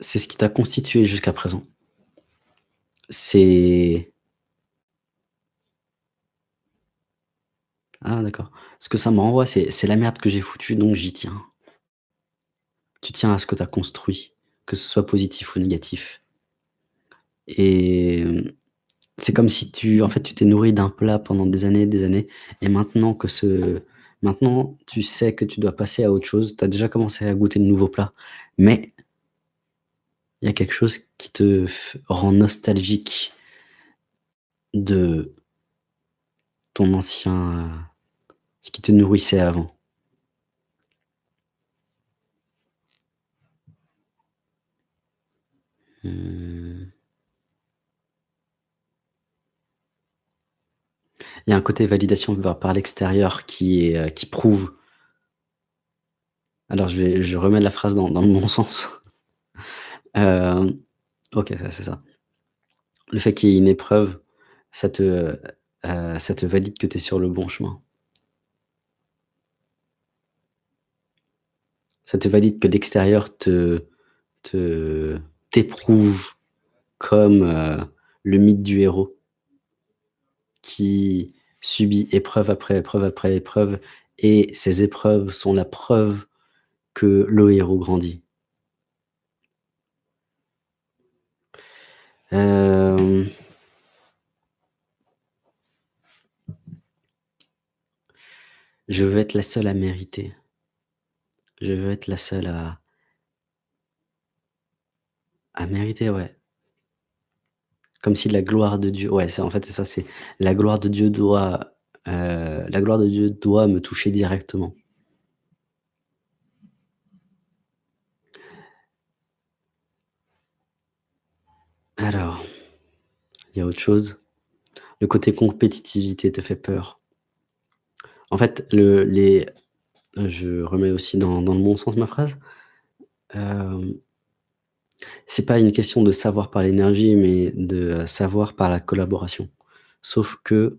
C'est ce qui t'a constitué jusqu'à présent. C'est Ah d'accord. Ce que ça me renvoie, c'est la merde que j'ai foutue, donc j'y tiens. Tu tiens à ce que tu as construit, que ce soit positif ou négatif. Et c'est comme si tu en fait, tu t'es nourri d'un plat pendant des années et des années et maintenant que ce maintenant tu sais que tu dois passer à autre chose, tu as déjà commencé à goûter de nouveaux plats, mais il y a quelque chose qui te rend nostalgique de ton ancien, heu, ce qui te nourrissait avant? Mmh. Il y a un côté validation va par l'extérieur heu, qui prouve alors je vais remets la phrase dans le bon sens. Hem, OK, c'est ça. Le fait qu'il y ait une épreuve, ça te, heu, ça te valide que tu es sur le bon chemin. Ça te valide que l'extérieur te te t'éprouve comme, heu, le mythe du héros qui subit épreuve après épreuve après épreuve et ces épreuves sont la preuve que le héros grandit. Hem Je veux être la seule à mériter. Je veux être la seule à mériter, ouais. Comme si la gloire de Dieu ouais, en fait, c'est ça, c'est la gloire de Dieu doit, heu, la gloire de Dieu doit me toucher directement. Alors, il y a autre chose. Le côté compétitivité te fait peur. En fait, le les je remets aussi dans dans le bon sens ma phrase. Hem c'est pas une question de savoir par l'énergie, mais de savoir par la collaboration. Sauf que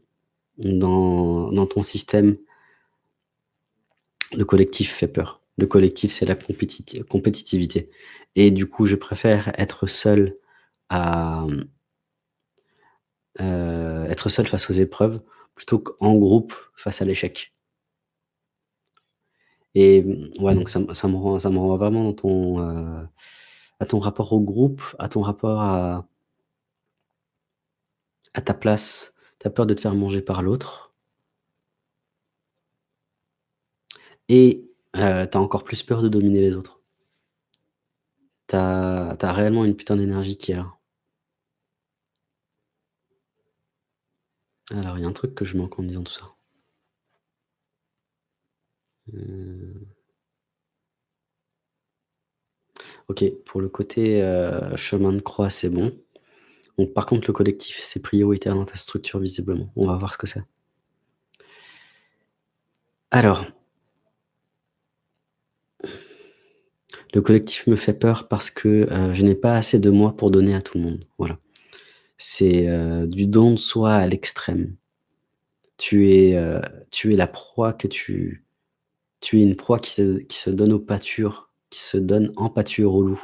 dans dans ton système le collectif fait peur. Le collectif, c'est la compétiti compétitivité et du coup, je préfère être seul à, heu, être seul face aux épreuves plutôt qu'en groupe face à l'échec. Et ouais, donc ça me rend ça me renvoie vraiment dans ton, heu, à ton rapport au groupe, à ton rapport à à ta place. Tu as peur de te faire manger par l'autre et heu, tu as encore plus peur de dominer les autres. Tu as tu as réellement une putain d'énergie qui est là. Alors, il y a un truc que je manque en disant tout ça. Mmh. OK, pour le côté, heu, chemin de croix, c'est bon. Par contre, le collectif, c'est prioritaire dans ta structure visiblement. On va voir ce que c'est. Alors le collectif me fait peur parce que, heu, je n'ai pas assez de moi pour donner à tout le monde, voilà. C'est, heu, du don de soi à l'extrême. Tu es, heu, tu es la proie que tu tu es une proie qui se donne au pâture, qui se donne en pâture au loup,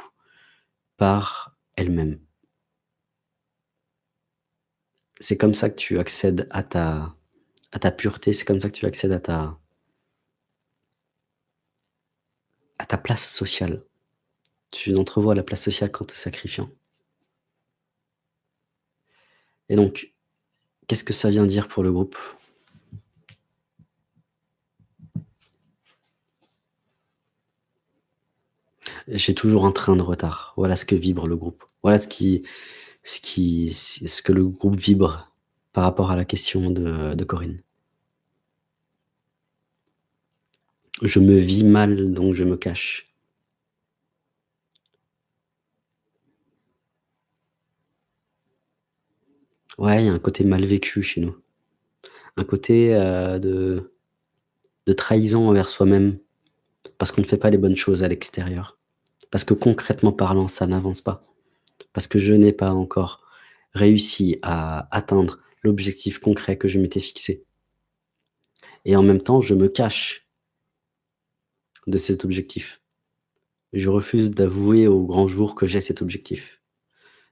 par elle-même. C'est comme ça que tu accèdes à ta pureté, c'est comme ça que tu accèdes à ta à ta place sociale. Tu entrevois la place sociale qu'en te sacrifiant. Et donc, qu'est-ce que ça vient dire pour le groupe? J'ai toujours un train de retard. Voilà ce que vibre le groupe. Voilà ce qui ce ce que le groupe vibre par rapport à la question de Corinne. Je me vis mal, donc je me cache. Ouais, il y a un côté mal vécu chez nous. Un côté, de de trahison envers soi-même, parce qu'on ne fait pas les bonnes choses à l'extérieur. Parce que concrètement parlant, ça n'avance pas. Parce que je n'ai pas encore réussi à atteindre l'objectif concret que je m'étais fixé. Et en même temps, je me cache de cet objectif. je refuse d'avouer au grand jour que j'ai cet objectif.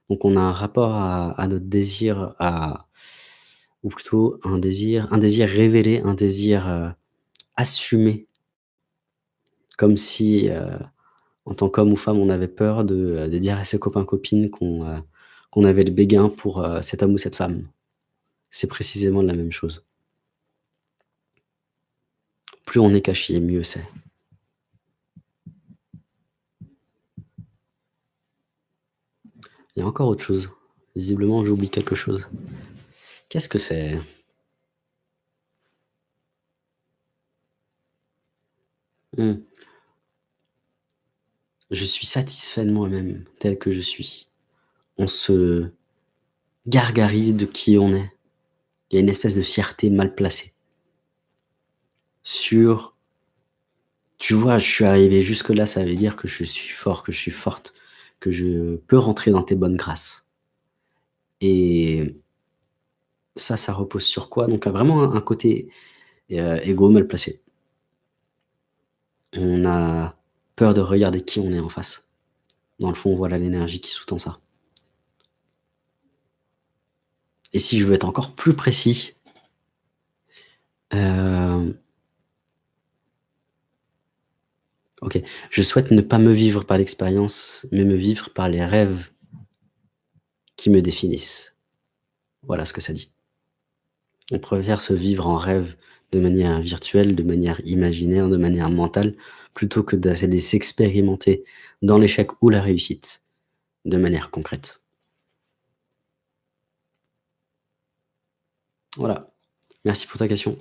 Donc on a un rapport à notre désir à ou plutôt un désir un désir révélé, un désir, heu, assumé comme si, heu, en tant qu'homme ou femme, on avait peur de, de dire à ses copains, copines qu'on, avait le béguin pour, cet homme ou cette femme. C'est précisément la même chose. Plus on est caché, mieux c'est. Il y a encore autre chose. Visiblement, j'oublie quelque chose. Qu'est-ce que c'est? Mmh. Je suis satisfait de moi-même, tel que je suis. On se gargarise de qui on est. Il y a une espèce de fierté mal placée. Sur tu vois, je suis arrivé jusque-là, ça veut dire que je suis fort, que je suis forte, que je peux rentrer dans tes bonnes grâces. Et ça, ça repose sur quoi? Donc, vraiment un côté, heu, égo mal placé. On a peur de regarder qui on est en face. Dans le fond, voilà l'énergie qui sous-tend ça. Et si je veux être encore plus précis hem OK. Je souhaite ne pas me vivre par l'expérience, mais me vivre par les rêves qui me définissent. Voilà ce que ça dit. On préfère se vivre en rêve de manière virtuelle, de manière imaginaire, de manière mentale, plutôt que d'aller s'expérimenter dans l'échec ou la réussite, de manière concrète. Voilà. Merci pour ta question.